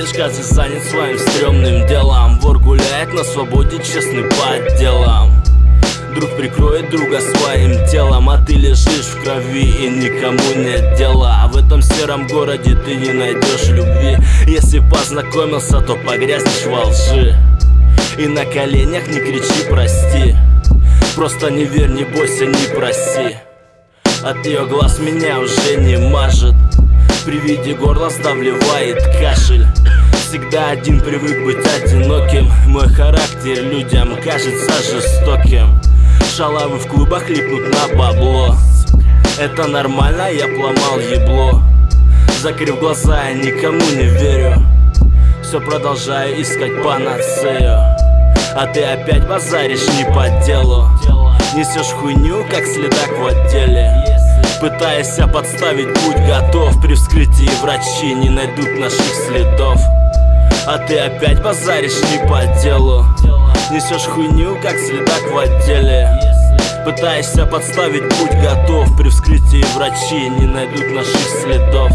рассказе занят своим стрёмным делом. Вор гуляет на свободе, честный по делам. Друг прикроет друга своим телом А ты лежишь в крови и никому нет дела. А в этом сером городе ты не найдешь любви. Если познакомился, то погрязнешь во лжи. И на коленях не кричи прости. Просто не верь, не бойся, не проси. От ее глаз меня уже не мажет. При виде горла сдавливает кашель Всегда один привык быть одиноким. Мой характер людям кажется жестоким. Шалавы в клубах липнут на бабло. Это нормально, я пломал ебло. Закрыв глаза, я никому не верю. Все продолжаю искать панацею. А ты опять базаришь не по делу. Несешь хуйню, как следак в отделе. Пытаясь подставить, будь готов. При вскрытии врачи не найдут наших следов А ты опять базаришь не по делу. Несешь хуйню, как следак в отделе. Пытаешься подставить, будь готов. При вскрытии врачи не найдут наших следов